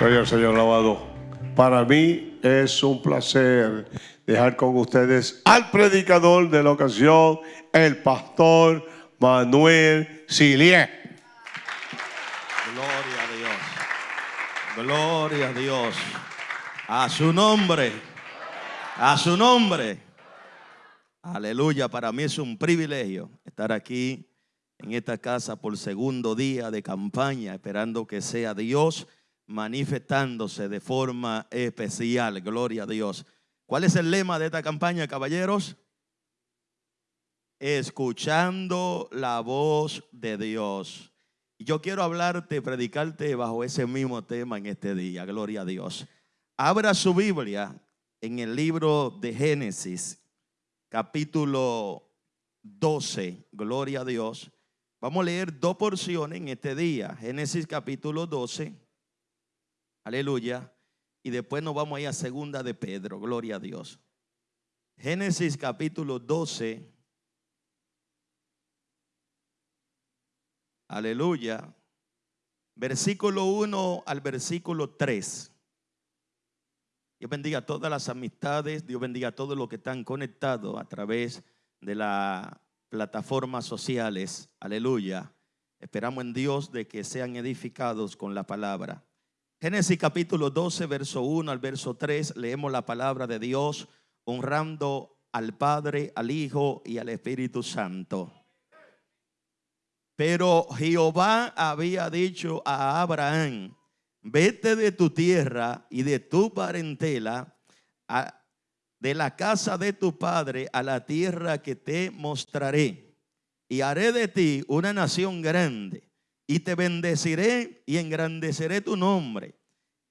Al Señor lavado. Para mí es un placer dejar con ustedes al predicador de la ocasión, el pastor Manuel Silier. Gloria a Dios. Gloria a Dios. A su nombre. A su nombre. Aleluya. Para mí es un privilegio estar aquí en esta casa por segundo día de campaña, esperando que sea Dios manifestándose de forma especial. Gloria a Dios. ¿Cuál es el lema de esta campaña, caballeros? Escuchando la voz de Dios. Yo quiero hablarte, predicarte bajo ese mismo tema en este día. Gloria a Dios. Abra su Biblia en el libro de Génesis, capítulo 12. Gloria a Dios. Vamos a leer dos porciones en este día. Génesis capítulo 12. Aleluya. Y después nos vamos a ir a segunda de Pedro. Gloria a Dios. Génesis capítulo 12. Aleluya. Versículo 1 al versículo 3. Dios bendiga a todas las amistades. Dios bendiga a todos los que están conectados a través de las plataformas sociales. Aleluya. Esperamos en Dios de que sean edificados con la palabra. Génesis capítulo 12, verso 1 al verso 3, leemos la palabra de Dios honrando al Padre, al Hijo y al Espíritu Santo. Pero Jehová había dicho a Abraham, vete de tu tierra y de tu parentela, de la casa de tu padre a la tierra que te mostraré, y haré de ti una nación grande y te bendeciré y engrandeceré tu nombre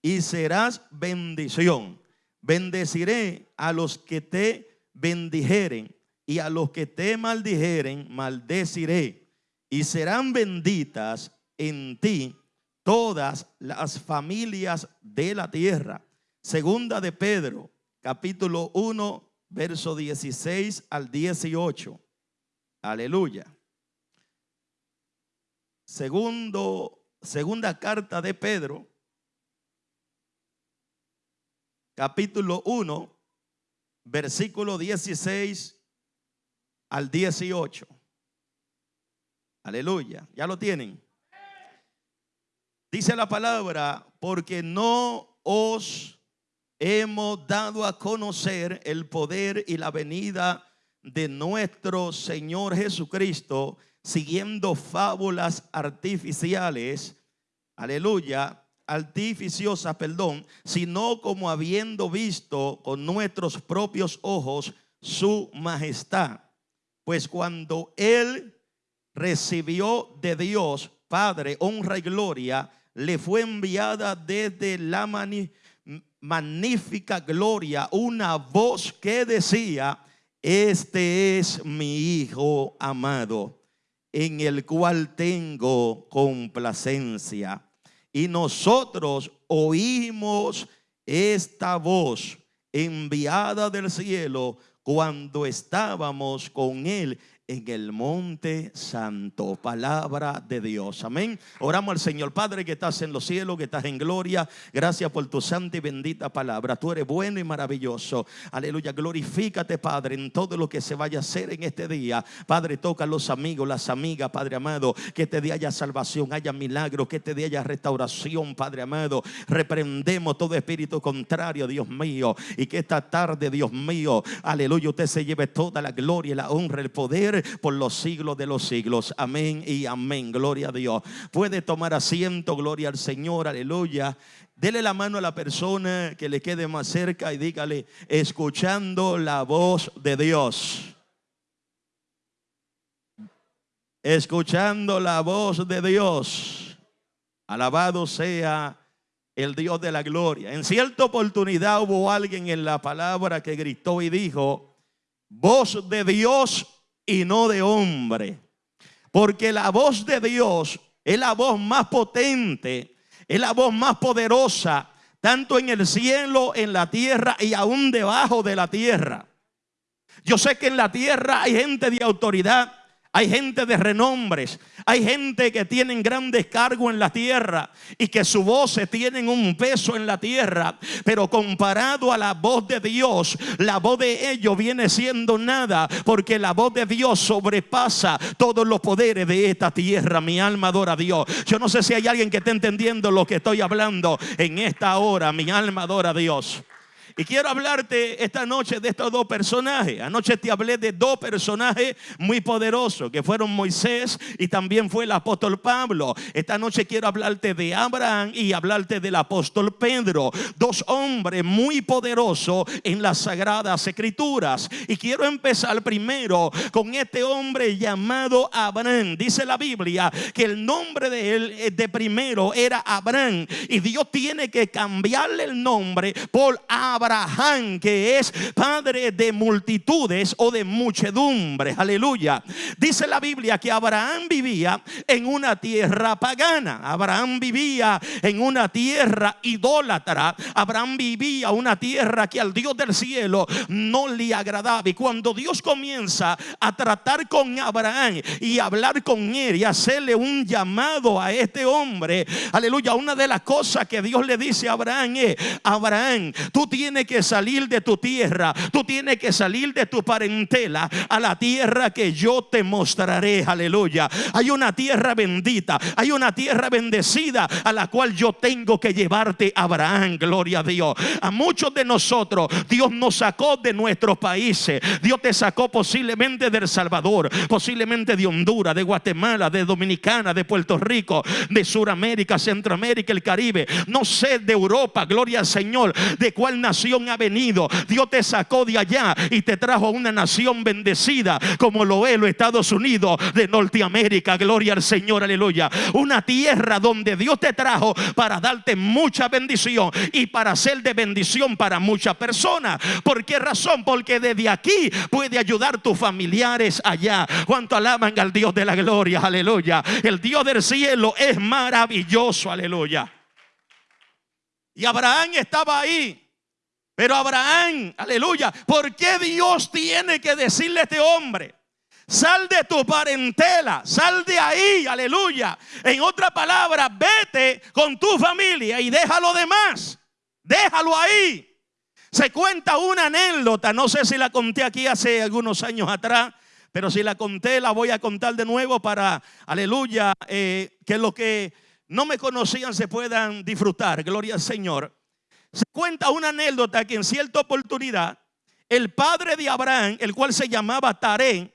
y serás bendición. Bendeciré a los que te bendijeren y a los que te maldijeren, maldeciré. Y serán benditas en ti todas las familias de la tierra. Segunda de Pedro, capítulo 1, verso 16 al 18. Aleluya. Segundo, segunda carta de Pedro, capítulo 1, versículo 16 al 18. Aleluya. ¿Ya lo tienen? Dice la palabra, porque no os hemos dado a conocer el poder y la venida de nuestro Señor Jesucristo siguiendo fábulas artificiales, aleluya, artificiosas, perdón, sino como habiendo visto con nuestros propios ojos su majestad. Pues cuando él recibió de Dios, Padre, honra y gloria, le fue enviada desde la magnífica gloria una voz que decía, este es mi Hijo amado en el cual tengo complacencia. Y nosotros oímos esta voz enviada del cielo cuando estábamos con él en el monte santo. Palabra de Dios. Amén. Oramos al Señor Padre que estás en los cielos, que estás en gloria. Gracias por tu santa y bendita palabra. Tú eres bueno y maravilloso. Aleluya. Glorifícate, Padre, en todo lo que se vaya a hacer en este día. Padre, toca a los amigos, las amigas, Padre amado. Que este día haya salvación, haya milagro, que este día haya restauración, Padre amado. Reprendemos todo espíritu contrario, Dios mío. Y que esta tarde, Dios mío, aleluya, usted se lleve toda la gloria, la honra, el poder por los siglos de los siglos. Amén y amén. Gloria a Dios. Puede tomar asiento, gloria al Señor, aleluya. Dele la mano a la persona que le quede más cerca y dígale, escuchando la voz de Dios. Escuchando la voz de Dios. Alabado sea el Dios de la gloria. En cierta oportunidad hubo alguien en la palabra que gritó y dijo, voz de Dios y no de hombre. Porque la voz de Dios es la voz más potente, es la voz más poderosa, tanto en el cielo, en la tierra y aún debajo de la tierra. Yo sé que en la tierra hay gente de autoridad, Hay gente de renombres, hay gente que tienen grandes cargos en la tierra y que su voz tienen un peso en la tierra, pero comparado a la voz de Dios, la voz de ellos viene siendo nada, porque la voz de Dios sobrepasa todos los poderes de esta tierra. Mi alma adora a Dios. Yo no sé si hay alguien que esté entendiendo lo que estoy hablando en esta hora. Mi alma adora a Dios. Y quiero hablarte esta noche de estos dos personajes. Anoche te hablé de dos personajes muy poderosos, que fueron Moisés y también fue el apóstol Pablo. Esta noche quiero hablarte de Abraham y hablarte del apóstol Pedro. Dos hombres muy poderosos en las sagradas escrituras. Y quiero empezar primero con este hombre llamado Abraham. Dice la Biblia que el nombre de él eh, de primero era Abraham. Y Dios tiene que cambiarle el nombre por Abraham Abraham, que es padre de multitudes o de muchedumbre. Aleluya. Dice la Biblia que Abraham vivía en una tierra pagana. Abraham vivía en una tierra idólatra. Abraham vivía una tierra que al Dios del cielo no le agradaba. Y cuando Dios comienza a tratar con Abraham y hablar con él y hacerle un llamado a este hombre, aleluya, una de las cosas que Dios le dice a Abraham es, Abraham, tú tienes que salir de tu tierra, tú tienes que salir de tu parentela a la tierra que yo te mostraré. Aleluya. Hay una tierra bendita, hay una tierra bendecida a la cual yo tengo que llevarte, Abraham. Gloria a Dios. A muchos de nosotros, Dios nos sacó de nuestros países. Dios te sacó posiblemente del Salvador, posiblemente de Honduras, de Guatemala, de Dominicana, de Puerto Rico, de Suramérica, Centroamérica, el Caribe. No sé de Europa, gloria al Señor, de cuál nación ha venido. Dios te sacó de allá y te trajo a una nación bendecida como lo es los Estados Unidos de Norteamérica. Gloria al Señor, aleluya. Una tierra donde Dios te trajo para darte mucha bendición y para ser de bendición para muchas personas. ¿Por qué razón? Porque desde aquí puede ayudar tus familiares allá. Cuanto alaban al Dios de la gloria, aleluya. El Dios del cielo es maravilloso, aleluya. Y Abraham estaba ahí pero Abraham, aleluya, ¿por qué Dios tiene que decirle a este hombre? Sal de tu parentela, sal de ahí, aleluya. En otra palabra, vete con tu familia y déjalo demás. Déjalo ahí. Se cuenta una anécdota, no sé si la conté aquí hace algunos años atrás, pero si la conté la voy a contar de nuevo para, aleluya, eh, que los que no me conocían se puedan disfrutar. Gloria al Señor. Se cuenta una anécdota que en cierta oportunidad el padre de Abraham, el cual se llamaba Taré,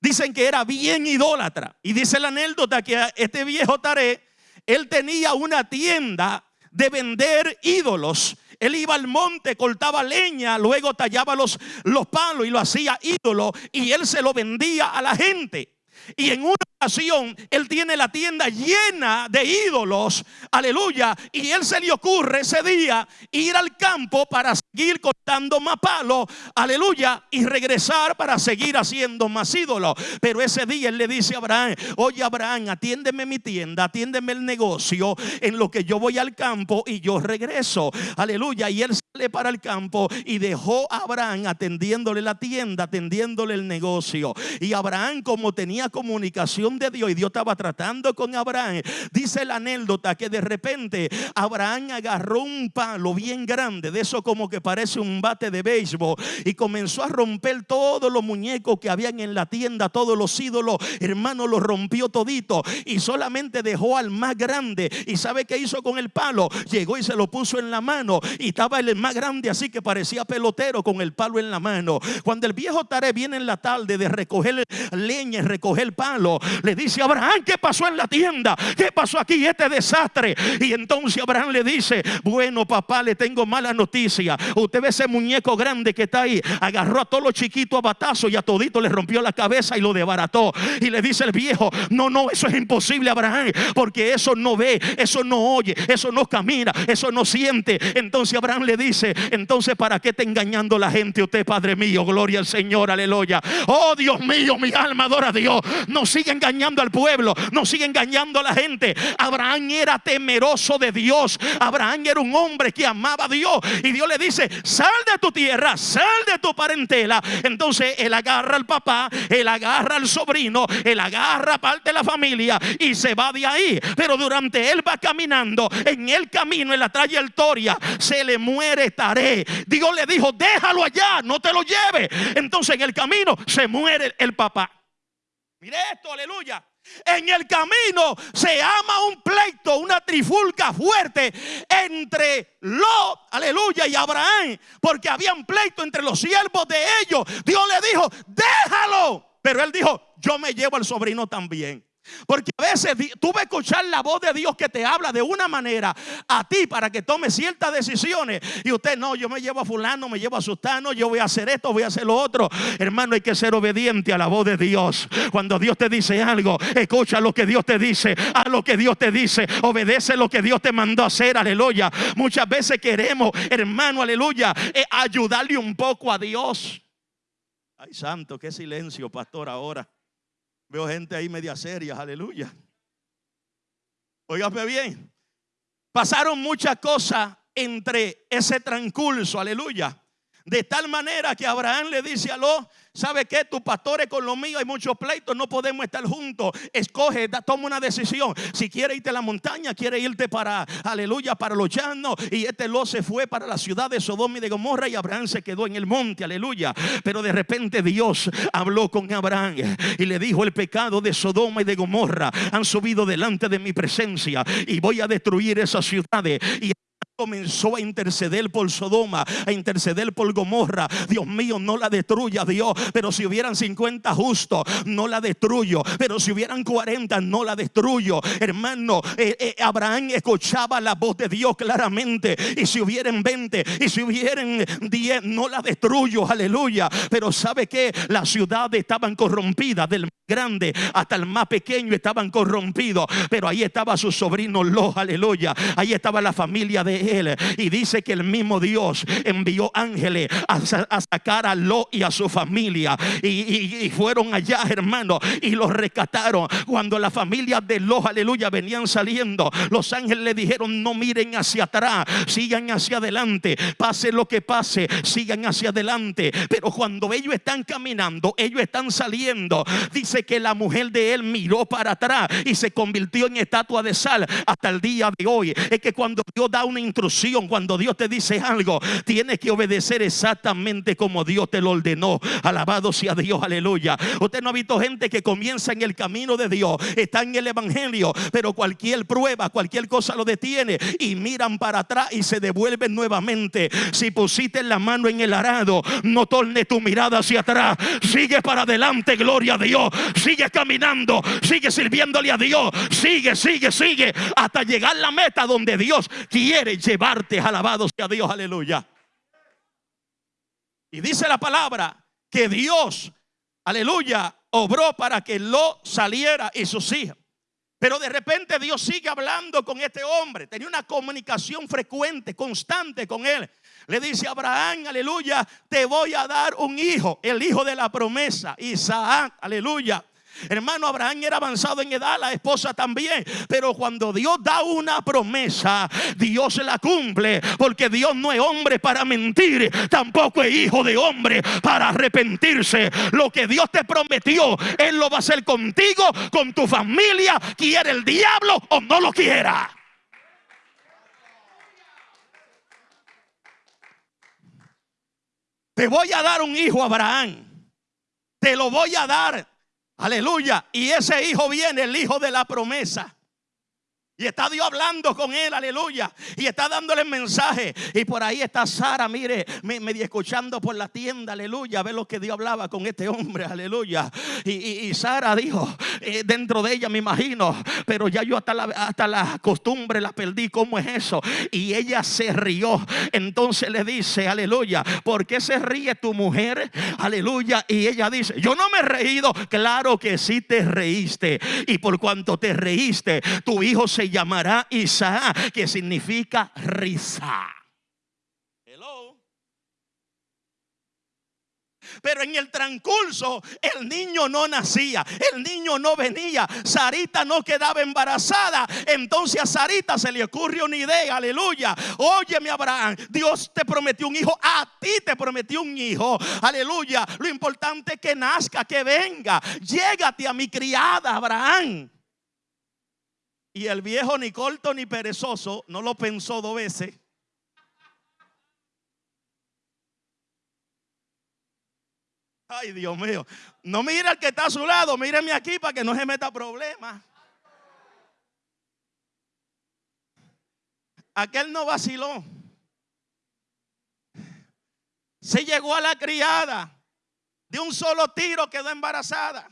dicen que era bien idólatra. Y dice la anécdota que este viejo Taré, él tenía una tienda de vender ídolos. Él iba al monte, cortaba leña, luego tallaba los, los palos y lo hacía ídolo y él se lo vendía a la gente. Y en una ocasión él tiene la tienda llena de ídolos, aleluya. Y él se le ocurre ese día ir al campo para seguir cortando más palos, aleluya, y regresar para seguir haciendo más ídolos. Pero ese día él le dice a Abraham, oye Abraham, atiéndeme mi tienda, atiéndeme el negocio en lo que yo voy al campo y yo regreso, aleluya. Y él sale para el campo y dejó a Abraham atendiéndole la tienda, atendiéndole el negocio. Y Abraham como tenía comunicación de Dios y Dios estaba tratando con Abraham. Dice la anécdota que de repente Abraham agarró un palo bien grande, de eso como que parece un bate de béisbol, y comenzó a romper todos los muñecos que habían en la tienda, todos los ídolos, hermano, los rompió todito y solamente dejó al más grande. ¿Y sabe qué hizo con el palo? Llegó y se lo puso en la mano y estaba el más grande así que parecía pelotero con el palo en la mano. Cuando el viejo Tare viene en la tarde de recoger leña, recoger el palo, le dice a Abraham, ¿qué pasó en la tienda? ¿Qué pasó aquí? Este desastre. Y entonces Abraham le dice, bueno papá, le tengo mala noticia. Usted ve ese muñeco grande que está ahí, agarró a todos los chiquitos a batazo y a todito le rompió la cabeza y lo desbarató. Y le dice el viejo, no, no, eso es imposible Abraham, porque eso no ve, eso no oye, eso no camina, eso no siente. Entonces Abraham le dice, entonces ¿para qué está engañando la gente usted, Padre mío? Gloria al Señor, aleluya. Oh Dios mío, mi alma adora a Dios. No siga engañando al pueblo, no siga engañando a la gente. Abraham era temeroso de Dios. Abraham era un hombre que amaba a Dios. Y Dios le dice, sal de tu tierra, sal de tu parentela. Entonces él agarra al papá, él agarra al sobrino, él agarra parte de la familia y se va de ahí. Pero durante él va caminando, en el camino, en la trayectoria, se le muere Taré. Dios le dijo, déjalo allá, no te lo lleve. Entonces en el camino se muere el papá. Mire esto, aleluya. En el camino se ama un pleito, una trifulca fuerte entre Lot, aleluya, y Abraham, porque había un pleito entre los siervos de ellos. Dios le dijo, déjalo. Pero él dijo, yo me llevo al sobrino también. Porque a veces tú vas a escuchar la voz de Dios que te habla de una manera a ti para que tomes ciertas decisiones. Y usted no, yo me llevo a fulano, me llevo a sustano, yo voy a hacer esto, voy a hacer lo otro. Hermano, hay que ser obediente a la voz de Dios. Cuando Dios te dice algo, escucha lo que Dios te dice, a lo que Dios te dice, obedece lo que Dios te mandó a hacer, aleluya. Muchas veces queremos, hermano, aleluya, eh, ayudarle un poco a Dios. Ay, santo, qué silencio, pastor, ahora. Veo gente ahí media seria, aleluya. Óigame bien. Pasaron muchas cosas entre ese transcurso, aleluya. De tal manera que Abraham le dice a Lot, ¿sabe qué? Tu pastor es con lo mío, hay muchos pleitos, no podemos estar juntos. Escoge, toma una decisión. Si quiere irte a la montaña, quiere irte para, aleluya, para los llanos. Y este Lot se fue para la ciudad de Sodoma y de Gomorra y Abraham se quedó en el monte, aleluya. Pero de repente Dios habló con Abraham y le dijo, el pecado de Sodoma y de Gomorra han subido delante de mi presencia y voy a destruir esas ciudades. Y comenzó a interceder por Sodoma, a interceder por Gomorra. Dios mío, no la destruya, Dios. Pero si hubieran 50 justos, no la destruyo. Pero si hubieran 40, no la destruyo. Hermano, eh, eh, Abraham escuchaba la voz de Dios claramente. Y si hubieran 20, y si hubieran 10, no la destruyo. Aleluya. Pero sabe que las ciudades estaban corrompidas del grande hasta el más pequeño estaban corrompidos. Pero ahí estaba su sobrino Lo, aleluya. Ahí estaba la familia de él. Y dice que el mismo Dios envió ángeles a, sacar a Lo y a su familia. Y, fueron allá, hermano, y los rescataron. Cuando la familia de Lo, aleluya, venían saliendo, los ángeles le dijeron: No miren hacia atrás, sigan hacia adelante. Pase lo que pase, sigan hacia adelante. Pero cuando ellos están caminando, ellos están saliendo. Dice que la mujer de él miró para atrás y se convirtió en estatua de sal hasta el día de hoy. Es que cuando Dios da una instrucción, cuando Dios te dice algo, tienes que obedecer exactamente como Dios te lo ordenó. Alabado sea Dios, aleluya. Usted no ha visto gente que comienza en el camino de Dios, está en el evangelio, pero cualquier prueba, cualquier cosa lo detiene y miran para atrás y se devuelven nuevamente. Si pusiste la mano en el arado, no torne tu mirada hacia atrás, sigue para adelante, gloria a Dios. Sigue caminando, sigue sirviéndole a Dios, sigue, sigue, sigue, hasta llegar a la meta donde Dios quiere llevarte. Alabado sea Dios, aleluya. Y dice la palabra que Dios, aleluya, obró para que lo saliera y sus hijas. Pero de repente Dios sigue hablando con este hombre. Tenía una comunicación frecuente, constante con él. Le dice a Abraham, aleluya, te voy a dar un hijo, el hijo de la promesa, Isaac, aleluya. Hermano, Abraham era avanzado en edad, la esposa también. Pero cuando Dios da una promesa, Dios la cumple. Porque Dios no es hombre para mentir, tampoco es hijo de hombre para arrepentirse. Lo que Dios te prometió, Él lo va a hacer contigo, con tu familia, quiere el diablo o no lo quiera. Te voy a dar un hijo, Abraham. Te lo voy a dar Aleluya. Y ese hijo viene, el hijo de la promesa. Y está Dios hablando con él, aleluya. Y está dándole mensaje. Y por ahí está Sara, mire, me, me escuchando por la tienda, aleluya. Ve lo que Dios hablaba con este hombre, aleluya. Y, Sara dijo, eh, dentro de ella me imagino, pero ya yo hasta la, hasta la costumbre la perdí. ¿Cómo es eso? Y ella se rió. Entonces le dice, aleluya, ¿por qué se ríe tu mujer? Aleluya. Y ella dice, yo no me he reído. Claro que sí te reíste. Y por cuanto te reíste, tu hijo se llamará Isaac, que significa risa. Pero en el transcurso el niño no nacía, el niño no venía, Sarita no quedaba embarazada. Entonces a Sarita se le ocurrió una idea, aleluya. Óyeme Abraham, Dios te prometió un hijo, a ti te prometió un hijo, aleluya. Lo importante es que nazca, que venga. Llégate a mi criada Abraham. Y el viejo ni corto ni perezoso no lo pensó dos veces. Ay, Dios mío. No mira al que está a su lado, míreme aquí para que no se meta problema. Aquel no vaciló. Se llegó a la criada. De un solo tiro quedó embarazada.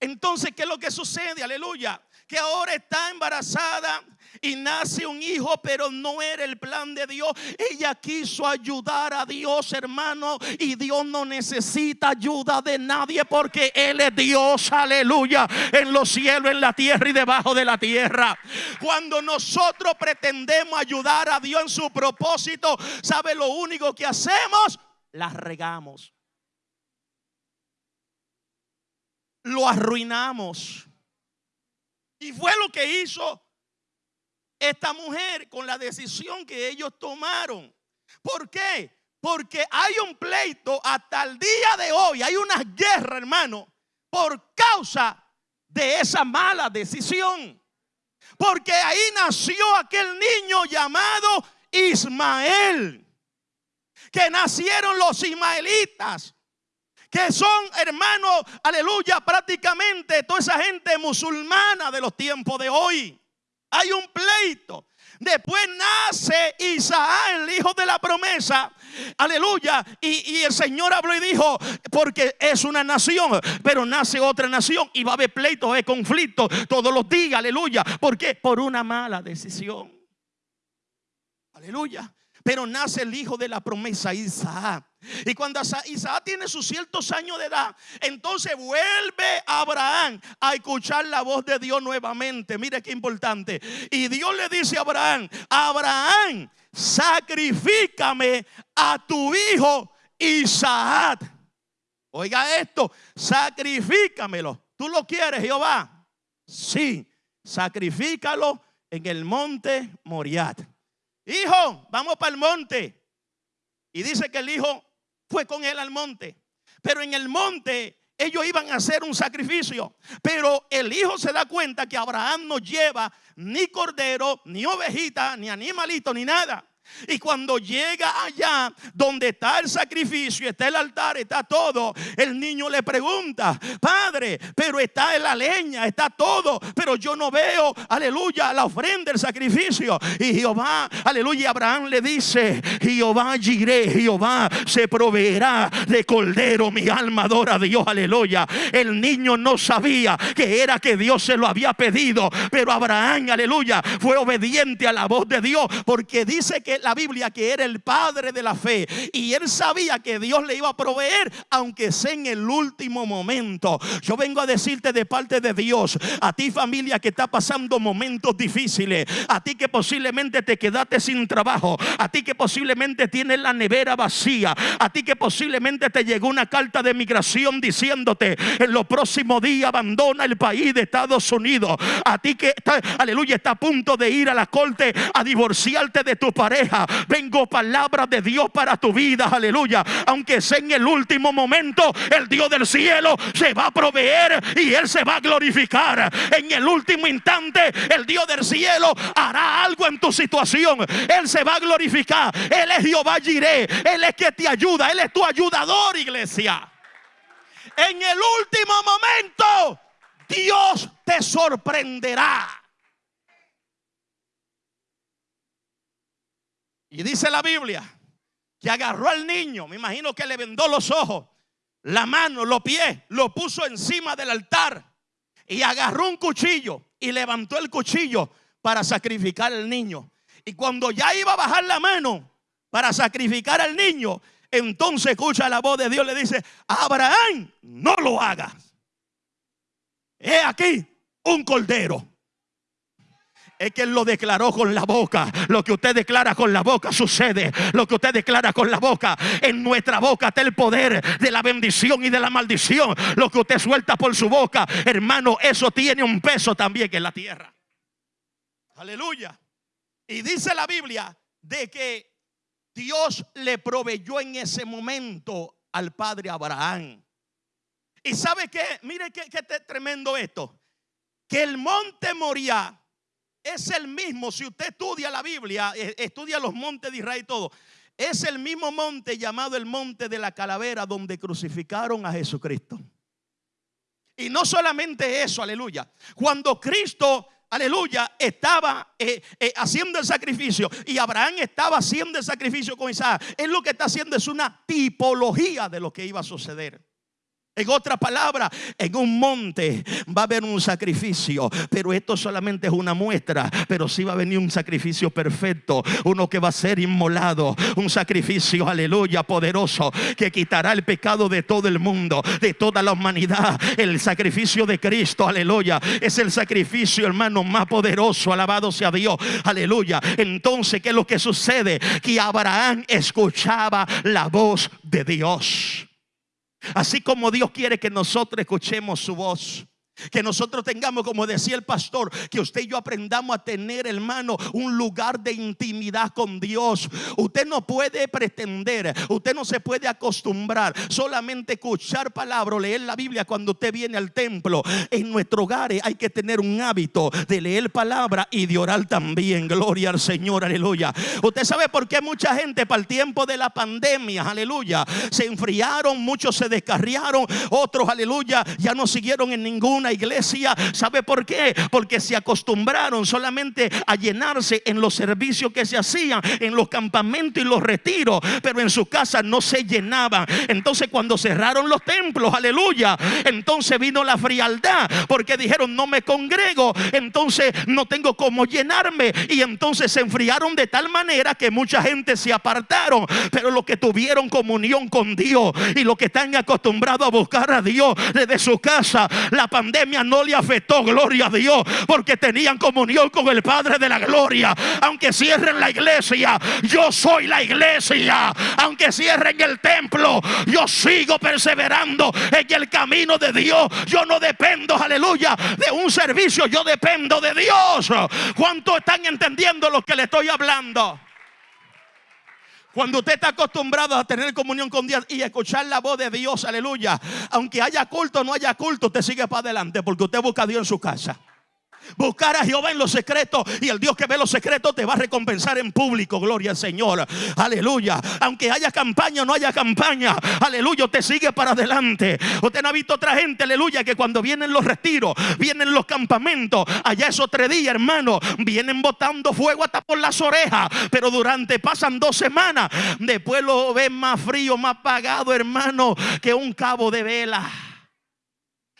Entonces, ¿qué es lo que sucede? Aleluya. Que ahora está embarazada y nace un hijo, pero no era el plan de Dios. Ella quiso ayudar a Dios, hermano, y Dios no necesita ayuda de nadie porque Él es Dios, aleluya, en los cielos, en la tierra y debajo de la tierra. Cuando nosotros pretendemos ayudar a Dios en su propósito, ¿sabe lo único que hacemos? La regamos. Lo arruinamos. Y fue lo que hizo esta mujer con la decisión que ellos tomaron. ¿Por qué? Porque hay un pleito hasta el día de hoy, hay una guerra, hermano, por causa de esa mala decisión. Porque ahí nació aquel niño llamado Ismael, que nacieron los ismaelitas, que son hermanos, aleluya, prácticamente toda esa gente musulmana de los tiempos de hoy. Hay un pleito. Después nace Isaac, el hijo de la promesa. Aleluya. Y, el Señor habló y dijo, porque es una nación, pero nace otra nación y va a haber pleito, va a haber conflicto todos los días. Aleluya. ¿Por qué? Por una mala decisión. Aleluya. Pero nace el hijo de la promesa, Isaac. Y cuando Isaac tiene sus ciertos años de edad, entonces vuelve Abraham a escuchar la voz de Dios nuevamente. Mire qué importante. Y Dios le dice a Abraham, Abraham, sacrifícame a tu hijo Isaac. Oiga esto, sacrifícamelo. ¿Tú lo quieres, Jehová? Sí, sacrifícalo en el monte Moriat. Hijo, vamos para el monte. Y dice que el hijo fue con él al monte. Pero en el monte ellos iban a hacer un sacrificio. Pero el hijo se da cuenta que Abraham no lleva ni cordero, ni ovejita, ni animalito, ni nada. Y cuando llega allá donde está el sacrificio, está el altar, está todo, el niño le pregunta, Padre, pero está en la leña, está todo, pero yo no veo, aleluya, la ofrenda, el sacrificio. Y Jehová, aleluya, Abraham le dice, Jehová giré, Jehová se proveerá de cordero, mi alma adora a Dios, aleluya. El niño no sabía que era que Dios se lo había pedido, pero Abraham, aleluya, fue obediente a la voz de Dios, porque dice que la Biblia que era el padre de la fe y él sabía que Dios le iba a proveer, aunque sea en el último momento. Yo vengo a decirte de parte de Dios, a ti familia que está pasando momentos difíciles, a ti que posiblemente te quedaste sin trabajo, a ti que posiblemente tienes la nevera vacía, a ti que posiblemente te llegó una carta de migración diciéndote en los próximos días abandona el país de Estados Unidos, a ti que está, aleluya, está a punto de ir a la corte a divorciarte de tu pareja Vengo palabra de Dios para tu vida, aleluya. Aunque sea en el último momento, el Dios del cielo se va a proveer y Él se va a glorificar. En el último instante, el Dios del cielo hará algo en tu situación. Él se va a glorificar. Él es Jehová Jiré. Él es que te ayuda. Él es tu ayudador, iglesia. En el último momento, Dios te sorprenderá. Y dice la Biblia que agarró al niño, me imagino que le vendó los ojos, la mano, los pies, lo puso encima del altar y agarró un cuchillo y levantó el cuchillo para sacrificar al niño. Y cuando ya iba a bajar la mano para sacrificar al niño, entonces escucha la voz de Dios, le dice, Abraham, no lo hagas. He aquí un cordero. Es que Él lo declaró con la boca. Lo que usted declara con la boca sucede. Lo que usted declara con la boca. En nuestra boca está el poder de la bendición y de la maldición. Lo que usted suelta por su boca, hermano, eso tiene un peso también en la tierra. Aleluya. Y dice la Biblia de que Dios le proveyó en ese momento al padre Abraham. Y sabe que, mire qué, tremendo esto. Que el monte Moria es el mismo, si usted estudia la Biblia, eh, estudia los montes de Israel y todo, es el mismo monte llamado el monte de la calavera donde crucificaron a Jesucristo. Y no solamente eso, aleluya. Cuando Cristo, aleluya, estaba eh, eh, haciendo el sacrificio y Abraham estaba haciendo el sacrificio con Isaac, él lo que está haciendo es una tipología de lo que iba a suceder. En otra palabra, en un monte va a haber un sacrificio, pero esto solamente es una muestra, pero sí va a venir un sacrificio perfecto, uno que va a ser inmolado, un sacrificio, aleluya, poderoso, que quitará el pecado de todo el mundo, de toda la humanidad. El sacrificio de Cristo, aleluya, es el sacrificio, hermano, más poderoso, alabado sea Dios, aleluya. Entonces, ¿qué es lo que sucede? Que Abraham escuchaba la voz de Dios. Así como Dios quiere que nosotros escuchemos su voz. Que nosotros tengamos, como decía el pastor, que usted y yo aprendamos a tener, hermano, un lugar de intimidad con Dios. Usted no puede pretender, usted no se puede acostumbrar solamente escuchar palabras, leer la Biblia cuando usted viene al templo. En nuestro hogar hay que tener un hábito de leer palabra y de orar también. Gloria al Señor, aleluya. Usted sabe por qué mucha gente para el tiempo de la pandemia, aleluya, se enfriaron, muchos se descarriaron, otros, aleluya, ya no siguieron en ninguna iglesia. ¿Sabe por qué? Porque se acostumbraron solamente a llenarse en los servicios que se hacían, en los campamentos y los retiros, pero en su casa no se llenaban. Entonces cuando cerraron los templos, aleluya, entonces vino la frialdad, porque dijeron, no me congrego, entonces no tengo cómo llenarme. Y entonces se enfriaron de tal manera que mucha gente se apartaron, pero los que tuvieron comunión con Dios y los que están acostumbrados a buscar a Dios desde su casa, la pandemia no le afectó, gloria a Dios, porque tenían comunión con el Padre de la Gloria. Aunque cierren la iglesia, yo soy la iglesia. Aunque cierren el templo, yo sigo perseverando en el camino de Dios. Yo no dependo, aleluya, de un servicio, yo dependo de Dios. ¿Cuántos están entendiendo lo que le estoy hablando? Cuando usted está acostumbrado a tener comunión con Dios y escuchar la voz de Dios, aleluya. Aunque haya culto o no haya culto, usted sigue para adelante porque usted busca a Dios en su casa. Buscar a Jehová en los secretos y el Dios que ve los secretos te va a recompensar en público. Gloria al Señor. Aleluya. Aunque haya campaña o no haya campaña, aleluya, te sigue para adelante. Usted no ha visto otra gente, aleluya, que cuando vienen los retiros, vienen los campamentos, allá esos tres días, hermano, vienen botando fuego hasta por las orejas, pero durante pasan dos semanas, después lo ven más frío, más apagado, hermano, que un cabo de vela.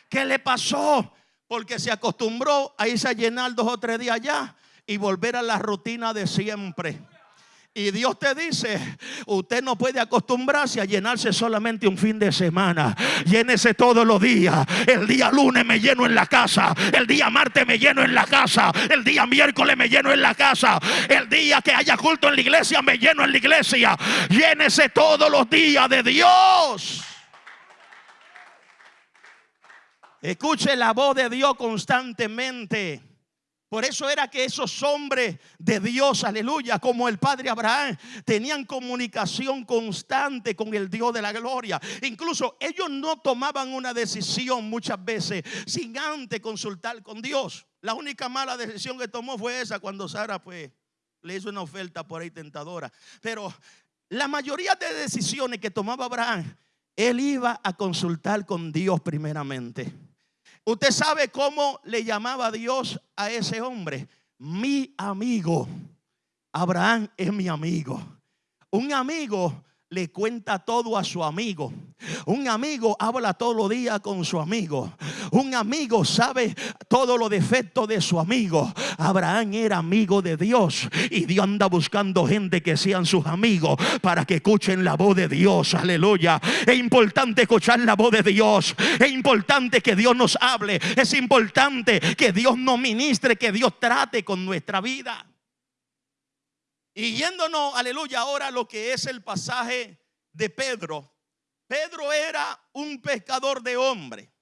¿Qué le pasó? Porque se acostumbró a irse a llenar dos o tres días allá y volver a la rutina de siempre. Y Dios te dice, usted no puede acostumbrarse a llenarse solamente un fin de semana. Llénese todos los días. El día lunes me lleno en la casa. El día martes me lleno en la casa. El día miércoles me lleno en la casa. El día que haya culto en la iglesia me lleno en la iglesia. Llénese todos los días de Dios. Escuche la voz de Dios constantemente. Por eso era que esos hombres de Dios, aleluya, como el padre Abraham, tenían comunicación constante con el Dios de la gloria. Incluso ellos no tomaban una decisión muchas veces sin antes consultar con Dios. La única mala decisión que tomó fue esa cuando Sara pues le hizo una oferta por ahí tentadora. Pero la mayoría de decisiones que tomaba Abraham, él iba a consultar con Dios primeramente. Usted sabe cómo le llamaba Dios a ese hombre. Mi amigo. Abraham es mi amigo. Un amigo le cuenta todo a su amigo. Un amigo habla todos los días con su amigo. Un amigo sabe todos los defectos de su amigo. Abraham era amigo de Dios y Dios anda buscando gente que sean sus amigos para que escuchen la voz de Dios. Aleluya. Es importante escuchar la voz de Dios. Es importante que Dios nos hable. Es importante que Dios nos ministre, que Dios trate con nuestra vida. Y yéndonos, aleluya, ahora lo que es el pasaje de Pedro. Pedro era un pescador de hombre.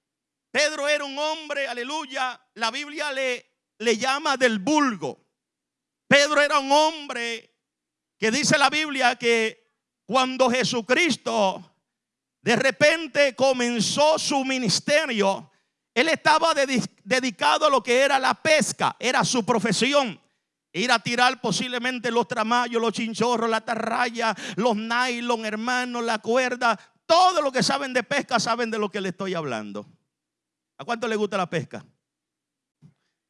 Pedro era un hombre, aleluya, la Biblia le, le llama del vulgo. Pedro era un hombre que dice la Biblia que cuando Jesucristo de repente comenzó su ministerio, él estaba dedicado a lo que era la pesca, era su profesión. Ir a tirar posiblemente los tramayos, los chinchorros, la tarraya, los nylon, hermanos, la cuerda. Todo lo que saben de pesca saben de lo que le estoy hablando. ¿A cuánto le gusta la pesca?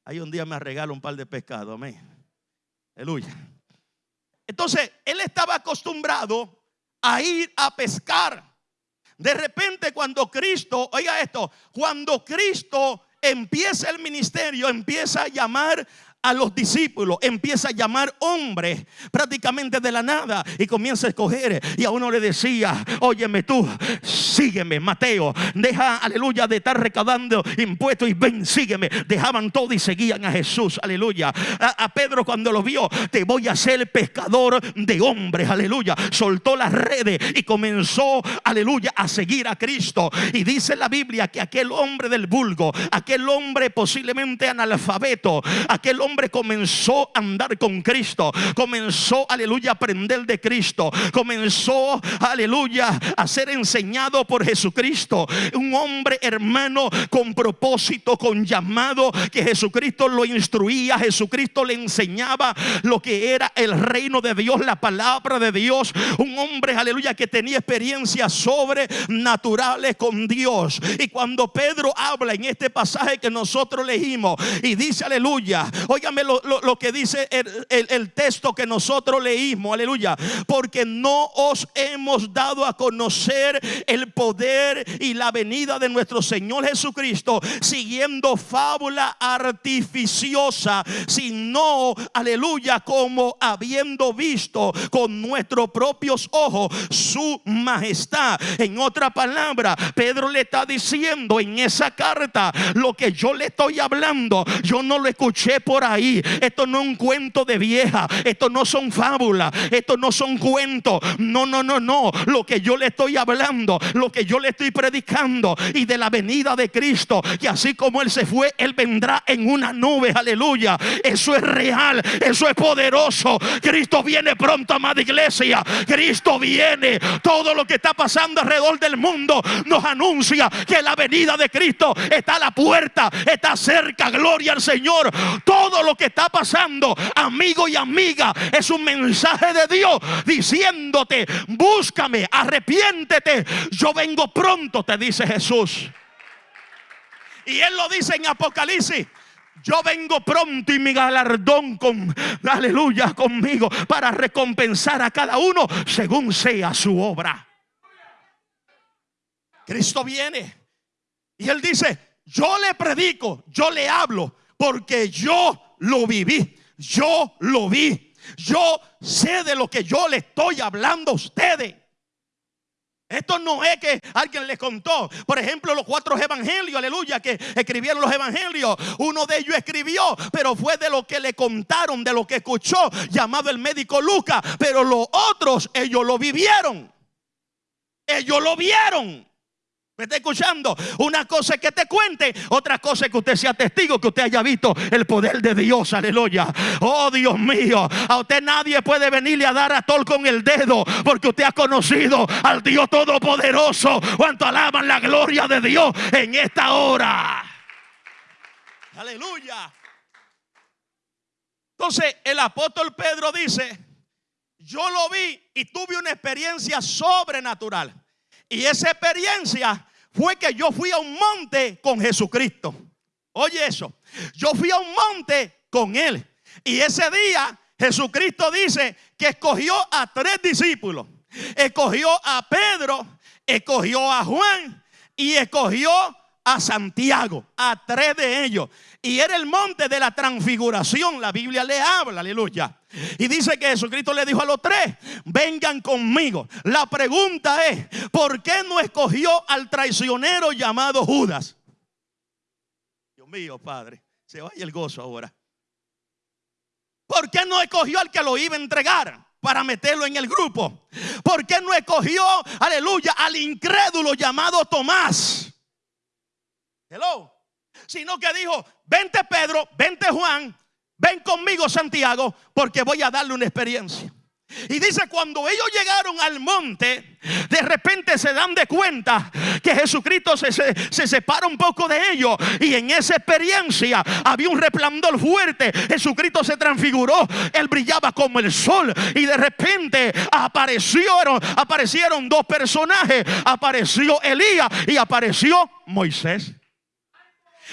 Ahí un día me regalo un par de pescados, amén. Aleluya. Entonces, él estaba acostumbrado a ir a pescar. De repente, cuando Cristo, oiga esto, cuando Cristo empieza el ministerio, empieza a llamar a los discípulos, empieza a llamar hombres prácticamente de la nada y comienza a escoger. Y a uno le decía, óyeme tú, sígueme, Mateo, deja, aleluya, de estar recaudando impuestos y ven, sígueme. Dejaban todo y seguían a Jesús, aleluya. A, Pedro cuando lo vio, te voy a ser pescador de hombres, aleluya. Soltó las redes y comenzó, aleluya, a seguir a Cristo. Y dice la Biblia que aquel hombre del vulgo, aquel hombre posiblemente analfabeto, aquel hombre comenzó a andar con Cristo, comenzó, aleluya, a aprender de Cristo, comenzó, aleluya, a ser enseñado por Jesucristo. Un hombre hermano con propósito, con llamado, que Jesucristo lo instruía, Jesucristo le enseñaba lo que era el reino de Dios, la palabra de Dios. Un hombre, aleluya, que tenía experiencias sobrenaturales con Dios. Y cuando Pedro habla en este pasaje que nosotros leímos y dice, aleluya, oiga, lo, que dice el, texto que nosotros leímos, aleluya. Porque no os hemos dado a conocer el poder y la venida de nuestro Señor Jesucristo siguiendo fábula artificiosa, sino, aleluya, como habiendo visto con nuestros propios ojos su majestad. En otra palabra, Pedro le está diciendo en esa carta lo que yo le estoy hablando, yo no lo escuché por ahí esto no es un cuento de vieja. Esto no son fábulas. Esto no son cuentos. No, no, no, no. Lo que yo le estoy hablando, lo que yo le estoy predicando y de la venida de Cristo, que así como Él se fue, Él vendrá en una nube. Aleluya. Eso es real. Eso es poderoso. Cristo viene pronto, amada iglesia. Cristo viene. Todo lo que está pasando alrededor del mundo nos anuncia que la venida de Cristo está a la puerta. Está cerca. Gloria al Señor. Todo lo que está pasando, amigo y amiga, es un mensaje de Dios diciéndote, búscame, arrepiéntete, yo vengo pronto, te dice Jesús. Y él lo dice en Apocalipsis. Yo vengo pronto y mi galardón con, aleluya, conmigo para recompensar a cada uno según sea su obra. Cristo viene y él dice, yo le predico, yo le hablo, porque yo lo viví. Yo lo vi. Yo sé de lo que yo le estoy hablando a ustedes. Esto no es que alguien les contó. Por ejemplo, los cuatro evangelios, aleluya, que escribieron los evangelios. Uno de ellos escribió, pero fue de lo que le contaron, de lo que escuchó, llamado el médico Lucas. Pero los otros, ellos lo vivieron. Ellos lo vieron. ¿Me está escuchando? Una cosa es que te cuente, otra cosa es que usted sea testigo, que usted haya visto el poder de Dios, aleluya. Oh Dios mío, a usted nadie puede venirle a dar a tol con el dedo, porque usted ha conocido al Dios Todopoderoso. Cuanto alaban la gloria de Dios en esta hora. Aleluya. Entonces el apóstol Pedro dice, yo lo vi y tuve una experiencia sobrenatural. Y esa experiencia fue que yo fui a un monte con Jesucristo. Oye eso, yo fui a un monte con Él. Y ese día Jesucristo dice que escogió a tres discípulos. Escogió a Pedro, escogió a Juan y escogió a Santiago, a tres de ellos. Y era el monte de la transfiguración. La Biblia le habla, aleluya. Y dice que Jesucristo le dijo a los tres, vengan conmigo. La pregunta es, ¿por qué no escogió al traicionero llamado Judas? Dios mío, Padre, se vaya el gozo ahora. ¿Por qué no escogió al que lo iba a entregar? Para meterlo en el grupo. ¿Por qué no escogió, aleluya, al incrédulo llamado Tomás? Hello. Sino que dijo, vente Pedro, vente Juan, ven conmigo Santiago, porque voy a darle una experiencia. Y dice, cuando ellos llegaron al monte, de repente se dan de cuenta que Jesucristo se, se, separa un poco de ellos. Y en esa experiencia había un resplandor fuerte. Jesucristo se transfiguró. Él brillaba como el sol. Y de repente aparecieron, aparecieron dos personajes. Apareció Elías y apareció Moisés.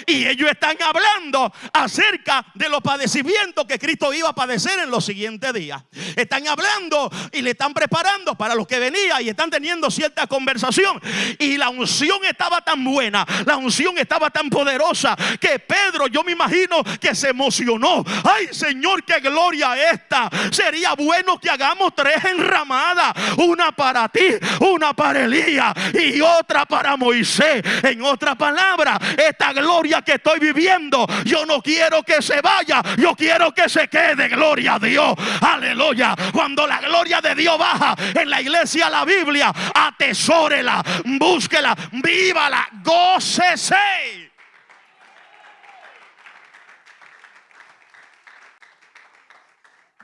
Y ellos están hablando acerca de los padecimientos que Cristo iba a padecer en los siguientes días. Están hablando y le están preparando para los que venía y están teniendo cierta conversación. Y la unción estaba tan buena, la unción estaba tan poderosa que Pedro, yo me imagino que se emocionó. Ay, Señor, qué gloria esta. Sería bueno que hagamos tres enramadas: una para ti, una para Elías y otra para Moisés. En otra palabra, esta gloria que estoy viviendo, yo no quiero que se vaya, yo quiero que se quede. Gloria a Dios. Aleluya. Cuando la gloria de Dios baja en la iglesia, la Biblia, atesórela, búsquela, vívala, gócese.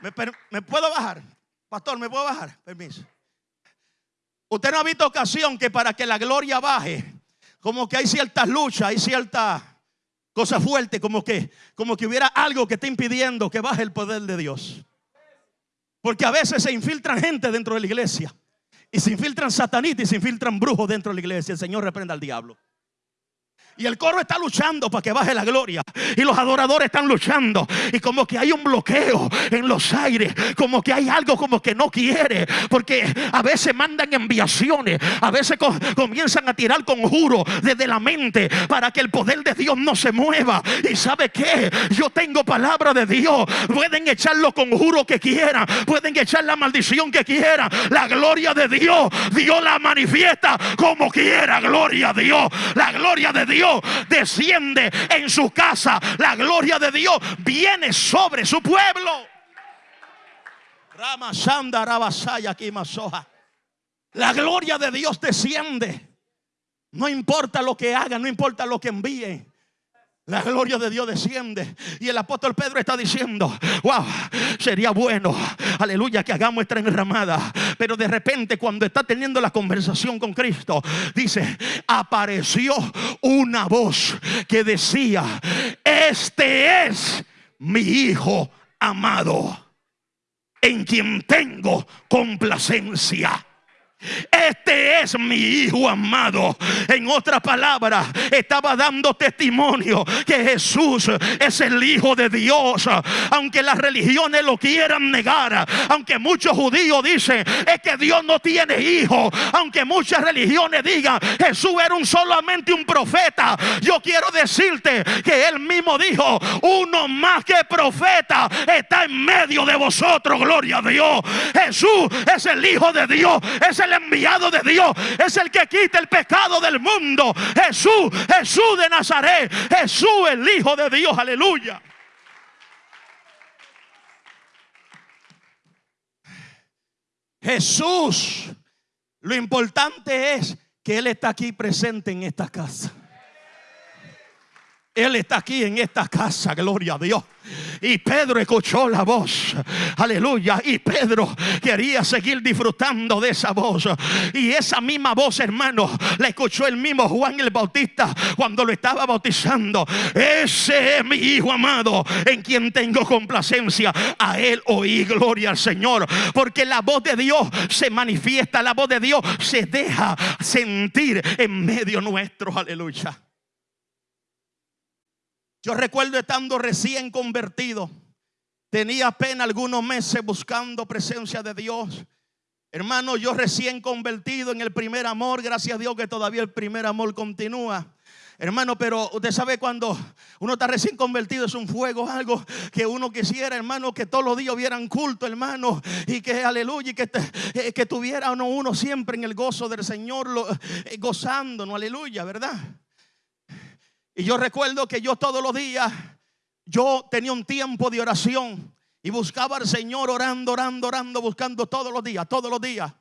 ¿Me, ¿Me, puedo bajar? Pastor, ¿me puedo bajar? Permiso. Usted no ha visto ocasión que para que la gloria baje, como que hay ciertas luchas, hay ciertas Cosa fuerte, como que, como que hubiera algo que esté impidiendo que baje el poder de Dios. Porque a veces se infiltran gente dentro de la iglesia. Y se infiltran satanitas y se infiltran brujos dentro de la iglesia. El Señor reprenda al diablo. Y el coro está luchando para que baje la gloria. Y los adoradores están luchando. Y como que hay un bloqueo en los aires. Como que hay algo como que no quiere. Porque a veces mandan enviaciones. A veces comienzan a tirar conjuros desde la mente. Para que el poder de Dios no se mueva. Y sabe que yo tengo palabra de Dios. Pueden echar los conjuros que quieran. Pueden echar la maldición que quieran. La gloria de Dios. Dios la manifiesta como quiera. Gloria a Dios. La gloria de Dios desciende en su casa. La gloria de Dios viene sobre su pueblo. La gloria de Dios desciende. No importa lo que haga, no importa lo que envíe. La gloria de Dios desciende. Y el apóstol Pedro está diciendo, wow, sería bueno, aleluya, que hagamos esta enramada. Pero de repente cuando está teniendo la conversación con Cristo, dice, apareció una voz que decía, este es mi Hijo amado, en quien tengo complacencia. Este es mi hijo amado. En otra palabra, estaba dando testimonio que Jesús es el hijo de Dios. Aunque las religiones lo quieran negar, aunque muchos judíos dicen es que Dios no tiene hijo, aunque muchas religiones digan Jesús era un solamente un profeta, yo quiero decirte que él mismo dijo, uno más que profeta está en medio de vosotros, gloria a Dios. Jesús es el hijo de Dios, es el enviado de Dios, es el que quita el pecado del mundo. Jesús, Jesús de Nazaret, Jesús el Hijo de Dios, aleluya. Jesús, lo importante es que Él está aquí presente en esta casa. Él está aquí en esta casa, gloria a Dios. Y Pedro escuchó la voz, aleluya. Y Pedro quería seguir disfrutando de esa voz. Y esa misma voz, hermano, la escuchó el mismo Juan el Bautista cuando lo estaba bautizando. Ese es mi hijo amado, en quien tengo complacencia. A él oí gloria al Señor. Porque la voz de Dios se manifiesta, la voz de Dios se deja sentir en medio nuestro, aleluya. Yo recuerdo estando recién convertido. Tenía apenas algunos meses buscando presencia de Dios. Hermano, yo recién convertido en el primer amor, gracias a Dios que todavía el primer amor continúa. Hermano, pero usted sabe cuando uno está recién convertido es un fuego, algo que uno quisiera, hermano, que todos los días hubieran culto, hermano, y que aleluya, y que, eh, que tuviera uno, siempre en el gozo del Señor, lo, eh, gozándonos, aleluya, ¿verdad? Y yo recuerdo que yo todos los días, yo tenía un tiempo de oración y buscaba al Señor orando, orando, orando, buscando todos los días, todos los días.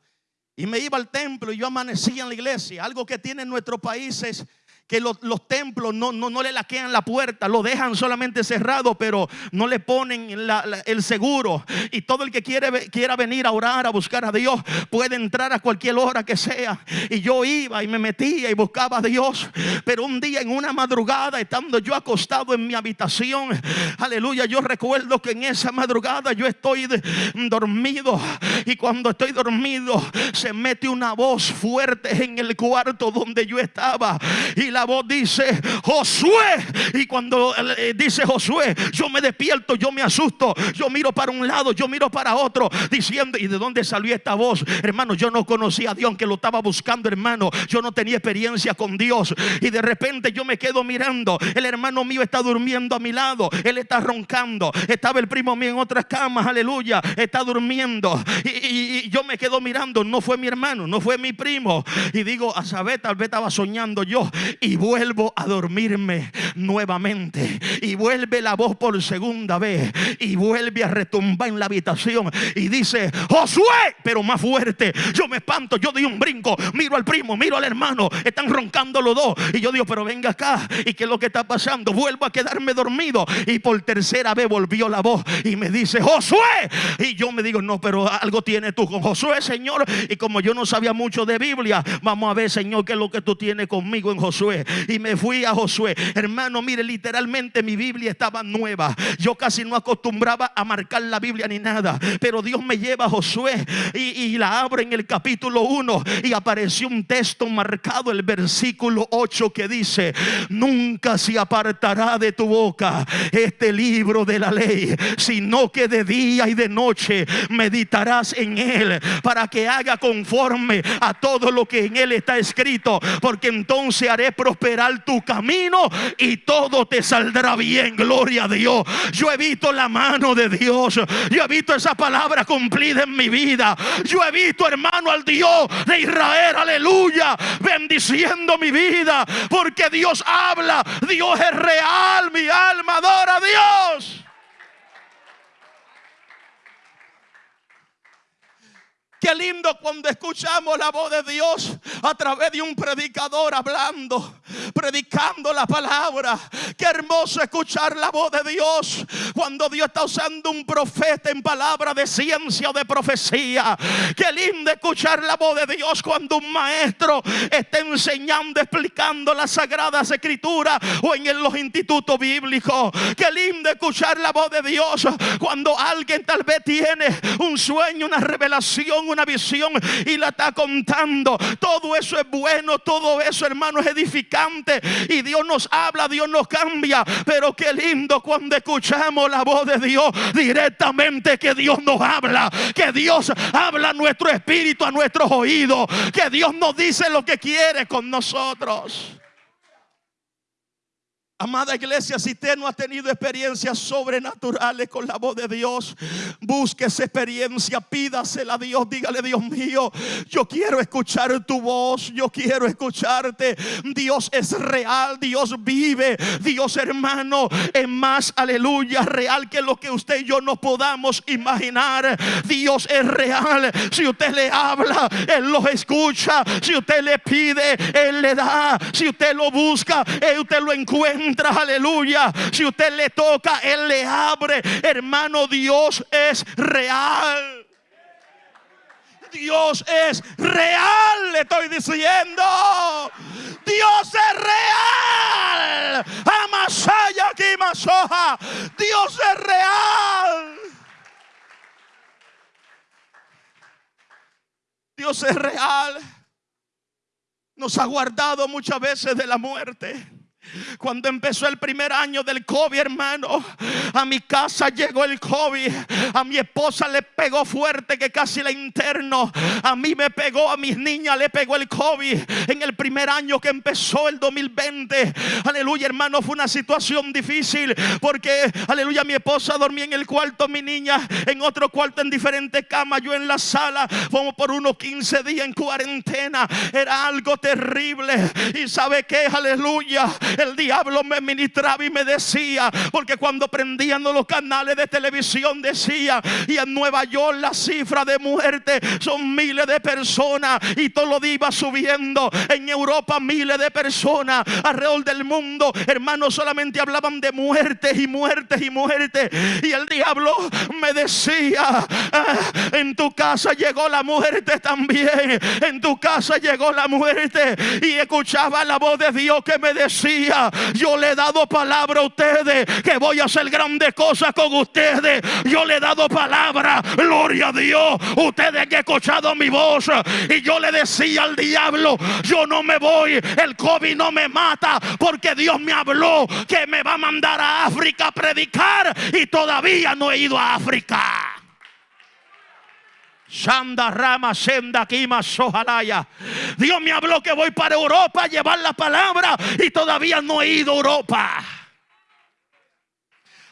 Y me iba al templo y yo amanecía en la iglesia. Algo que tiene en nuestros países que los, templos no, no, no, le laquean la puerta, lo dejan solamente cerrado, pero no le ponen el seguro. Y todo el que quiere, quiera venir a orar, a buscar a Dios, puede entrar a cualquier hora que sea. Y yo iba y me metía y buscaba a Dios. Pero un día en una madrugada, estando yo acostado en mi habitación, aleluya, yo recuerdo que en esa madrugada yo estoy dormido. Y cuando estoy dormido, se mete una voz fuerte en el cuarto donde yo estaba. Y la voz dice, Josué. Y cuando eh, dice Josué, yo me despierto, yo me asusto, yo miro para un lado, yo miro para otro, diciendo, ¿y de dónde salió esta voz? Hermano, yo no conocía a Dios, que lo estaba buscando, hermano. Yo no tenía experiencia con Dios. Y de repente yo me quedo mirando. El hermano mío está durmiendo a mi lado. Él está roncando. Estaba el primo mío en otras camas, aleluya. Está durmiendo. Y, yo me quedo mirando. No fue mi hermano, no fue mi primo. Y digo, a saber, tal vez estaba soñando yo y vuelvo a dormirme nuevamente. Y vuelve la voz por segunda vez y vuelve a retumbar en la habitación y dice, Josué, pero más fuerte. Yo me espanto, yo doy un brinco, miro al primo, miro al hermano, están roncando los dos. Y yo digo, pero venga acá, ¿y qué es lo que está pasando? Vuelvo a quedarme dormido. Y por tercera vez volvió la voz y me dice, Josué. Y yo me digo, no, pero algo tienes tú con Josué, Señor. Y como yo no sabía mucho de Biblia, vamos a ver, Señor, qué es lo que tú tienes conmigo en Josué. Y me fui a Josué. Hermano, mire, literalmente mi Biblia estaba nueva. Yo casi no acostumbraba a marcar la Biblia ni nada. Pero Dios me lleva a Josué y, la abro en el capítulo 1 y apareció un texto marcado, el versículo 8 que dice, nunca se apartará de tu boca este libro de la ley, sino que de día y de noche meditarás en él para que haga conforme a todo lo que en él está escrito, porque entonces haré prosperar tu camino y todo te saldrá bien. Gloria a Dios. Yo he visto la mano de Dios. Yo he visto esa palabra cumplida en mi vida. Yo he visto, hermano, al Dios de Israel. Aleluya. Bendiciendo mi vida. Porque Dios habla. Dios es real. Mi alma adora a Dios. Qué lindo cuando escuchamos la voz de Dios a través de un predicador hablando, predicando la palabra. Qué hermoso escuchar la voz de Dios cuando Dios está usando un profeta en palabra de ciencia o de profecía. Qué lindo escuchar la voz de Dios cuando un maestro está enseñando, explicando las sagradas escrituras o en los institutos bíblicos. Qué lindo escuchar la voz de Dios cuando alguien tal vez tiene un sueño, una revelación una visión y la está contando. Todo eso es bueno, todo eso, hermano, es edificante. Y Dios nos habla, Dios nos cambia. Pero qué lindo cuando escuchamos la voz de Dios directamente, que Dios nos habla, que Dios habla a nuestro espíritu, a nuestros oídos, que Dios nos dice lo que quiere con nosotros. Amada iglesia, si usted no ha tenido experiencias sobrenaturales con la voz de Dios, busque esa experiencia, pídasela a Dios, dígale Dios mío, yo quiero escuchar tu voz, yo quiero escucharte. Dios es real, Dios vive, Dios hermano es más, aleluya, real que lo que usted y yo no podamos imaginar. Dios es real. Si usted le habla, Él lo escucha. Si usted le pide, Él le da. Si usted lo busca, Él usted lo encuentra aleluya. Si usted le toca, Él le abre. Hermano, Dios es real. Dios es real, le estoy diciendo. Dios es real. Amasaya aquí, masoja. Dios es real. Dios es real. Nos ha guardado muchas veces de la muerte. Cuando empezó el primer año del COVID, hermano, a mi casa llegó el COVID. A mi esposa le pegó fuerte que casi la interno. A mí me pegó, a mis niñas le pegó el COVID en el primer año que empezó el 2020. Aleluya, hermano, fue una situación difícil porque, aleluya, mi esposa dormía en el cuarto, mi niña en otro cuarto en diferentes camas, yo en la sala. Fuimos por unos 15 días en cuarentena. Era algo terrible. Y sabe que, aleluya, el diablo me ministraba y me decía, porque cuando prendían los canales de televisión decía, y en Nueva York la cifra de muerte son miles de personas y todo lo iba subiendo. En Europa miles de personas alrededor del mundo, hermanos, solamente hablaban de muertes y muertes y muertes. Y el diablo me decía, ah, en tu casa llegó la muerte también. En tu casa llegó la muerte. Y escuchaba la voz de Dios que me decía, yo le he dado palabra a ustedes que voy a hacer grandes cosas con ustedes. Yo le he dado palabra, gloria a Dios. Ustedes han escuchado mi voz. Y yo le decía al diablo, yo no me voy, el COVID no me mata, porque Dios me habló que me va a mandar a África a predicar y todavía no he ido a África. Shanda Rama Senda Kima Sojalaya. Dios me habló que voy para Europa a llevar la palabra y todavía no he ido a Europa.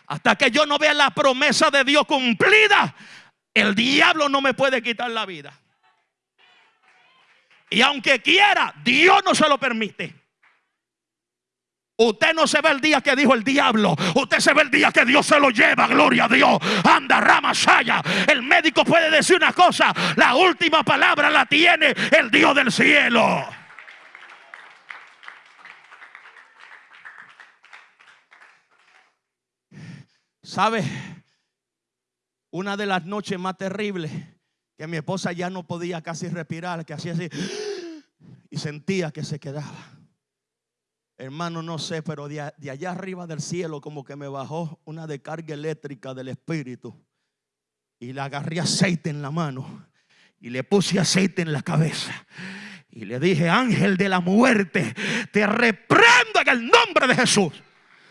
Hasta que yo no vea la promesa de Dios cumplida, el diablo no me puede quitar la vida. Y aunque quiera, Dios no se lo permite. Usted no se ve el día que dijo el diablo. Usted se ve el día que Dios se lo lleva. Gloria a Dios. Anda, rama, saya. El médico puede decir una cosa. La última palabra la tiene el Dios del cielo. ¿Sabe? Una de las noches más terribles que mi esposa ya no podía casi respirar, que hacía así y sentía que se quedaba. Hermano, no sé, pero de, allá arriba del cielo como que me bajó una descarga eléctrica del Espíritu. Y le agarré aceite en la mano. Y le puse aceite en la cabeza. Y le dije, ángel de la muerte, te reprendo en el nombre de Jesús.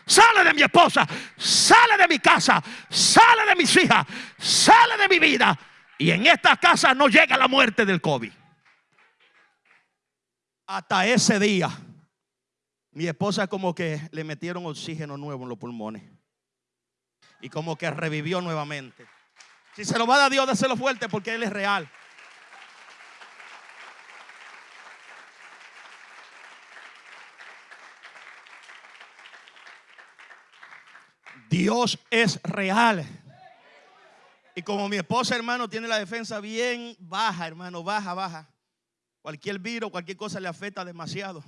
Sale de mi esposa, sale de mi casa, sale de mis hijas, sale de mi vida. Y en esta casa no llega la muerte del COVID. Hasta ese día mi esposa como que le metieron oxígeno nuevo en los pulmones. Y como que revivió nuevamente. Si se lo va a dar Dios, déselo fuerte porque Él es real. Dios es real. Y como mi esposa, hermano, tiene la defensa bien baja, hermano, baja, baja. Cualquier virus, cualquier cosa le afecta demasiado.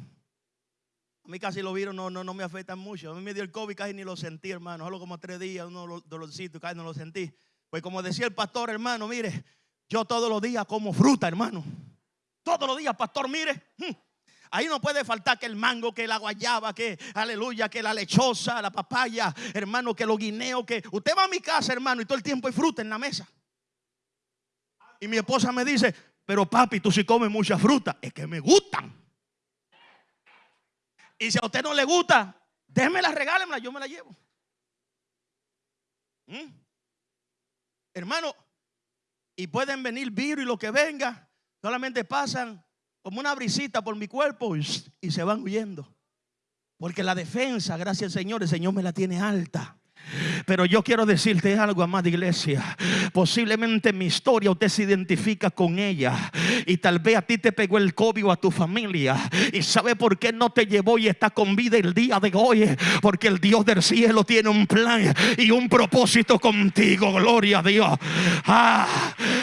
A mí casi los virus no, no, no me afectan mucho. A mí me dio el COVID, casi ni lo sentí, hermano. Solo como tres días, unos dolorcitos, casi no lo sentí. Pues como decía el pastor, hermano, mire, yo todos los días como fruta, hermano. Todos los días, pastor, mire. Hmm, ahí no puede faltar que el mango, que la guayaba, que aleluya, que la lechosa, la papaya, hermano, que los guineos, que usted va a mi casa, hermano, y todo el tiempo hay fruta en la mesa. Y mi esposa me dice, pero papi, tú si comes mucha fruta, es que me gustan. Y si a usted no le gusta, déjemela, regálemela, yo me la llevo. ¿Mm? Hermano, y pueden venir virus y lo que venga, solamente pasan como una brisita por mi cuerpo y, y se van huyendo. Porque la defensa, gracias al Señor, el Señor me la tiene alta. Pero yo quiero decirte algo, amada iglesia. Posiblemente mi historia usted se identifica con ella. Y tal vez a ti te pegó el COVID o a tu familia. Y sabe por qué no te llevó y está con vida el día de hoy. Porque el Dios del cielo tiene un plan y un propósito contigo. Gloria a Dios. Ah,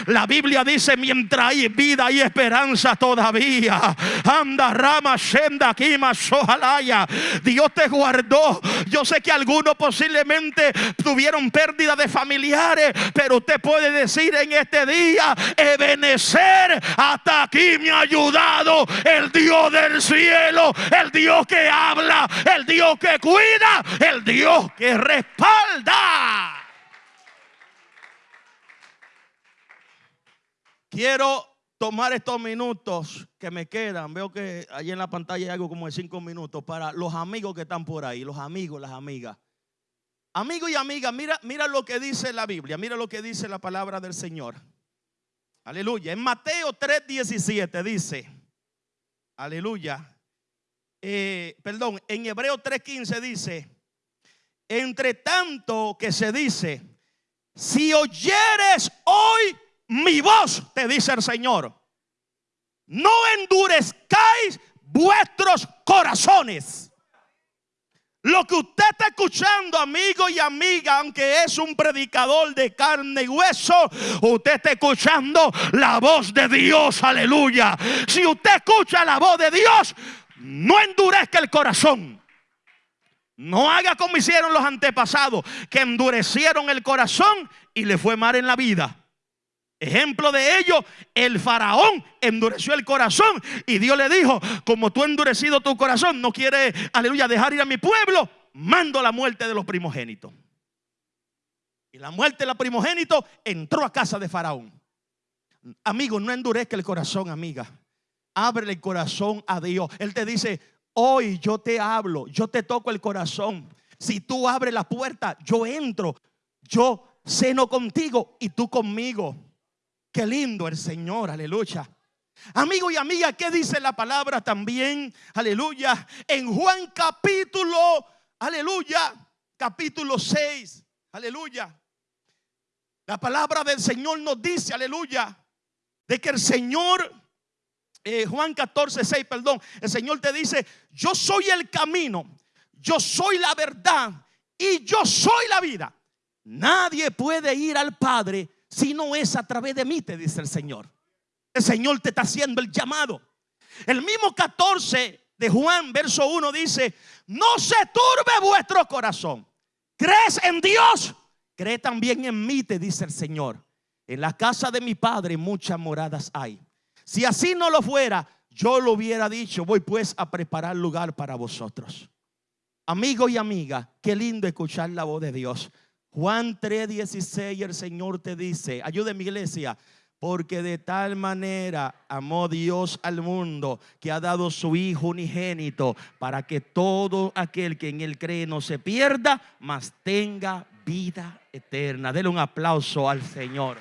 la Biblia dice: mientras hay vida y esperanza todavía. Anda, rama, senda, kima, sojalaya. Dios te guardó. Yo sé que algunos posiblemente tuvieron pérdida de familiares, pero usted puede decir en este día, Ebenecer, hasta aquí me ha ayudado el Dios del cielo, el Dios que habla, el Dios que cuida, el Dios que respalda. Quiero tomar estos minutos que me quedan. Veo que allí en la pantalla hay algo como de cinco minutos para los amigos que están por ahí, los amigos, las amigas. Amigo y amiga, mira, mira lo que dice la Biblia, mira lo que dice la palabra del Señor. Aleluya. En Mateo 3:17 dice, aleluya. Eh, perdón, en Hebreo 3:15 dice, entre tanto que se dice, si oyeres hoy mi voz, te dice el Señor, no endurezcáis vuestros corazones. Lo que usted está escuchando, amigo y amiga, aunque es un predicador de carne y hueso, usted está escuchando la voz de Dios, aleluya. Si usted escucha la voz de Dios, no endurezca el corazón. No haga como hicieron los antepasados, que endurecieron el corazón y le fue mal en la vida. Ejemplo de ello, el faraón endureció el corazón y Dios le dijo, como tú endurecido tu corazón, no quieres, aleluya, dejar ir a mi pueblo, mando la muerte de los primogénitos. Y la muerte de los primogénitos entró a casa de faraón. Amigo, no endurezca el corazón, amiga. Abre el corazón a Dios. Él te dice, hoy yo te hablo, yo te toco el corazón. Si tú abres la puerta, yo entro, yo ceno contigo y tú conmigo. Qué lindo el Señor, aleluya. Amigo y amiga, ¿qué dice la palabra también? Aleluya. En Juan capítulo, aleluya, capítulo 6, aleluya. La palabra del Señor nos dice, aleluya, de que el Señor, eh, Juan 14, 6, perdón, el Señor te dice, yo soy el camino, yo soy la verdad y yo soy la vida. Nadie puede ir al Padre si no es a través de mí, te dice el Señor. El Señor te está haciendo el llamado. El mismo 14 de Juan, verso 1 dice, no se turbe vuestro corazón. ¿Crees en Dios? Cree también en mí, te dice el Señor. En la casa de mi Padre muchas moradas hay. Si así no lo fuera, yo lo hubiera dicho, voy pues a preparar lugar para vosotros. Amigo y amiga, qué lindo escuchar la voz de Dios. Juan 3:16 el Señor te dice, ayude mi iglesia, porque de tal manera amó Dios al mundo que ha dado su Hijo unigénito para que todo aquel que en él cree no se pierda, mas tenga vida eterna. Dele un aplauso al Señor.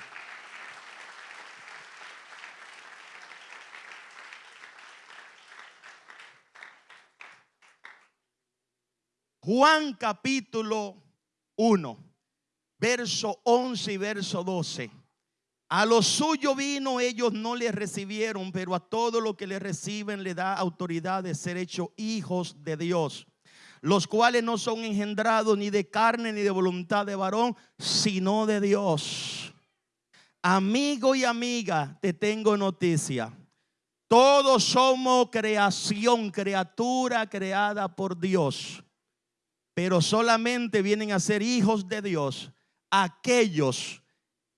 Juan capítulo 1 verso 11 y verso 12. A los suyos vino, ellos no le recibieron, pero a todo lo que le reciben le da autoridad de ser hechos hijos de Dios, los cuales no son engendrados ni de carne ni de voluntad de varón, sino de Dios. Amigo y amiga, te tengo noticia. Todos somos creación, criatura creada por Dios, pero solamente vienen a ser hijos de Dios aquellos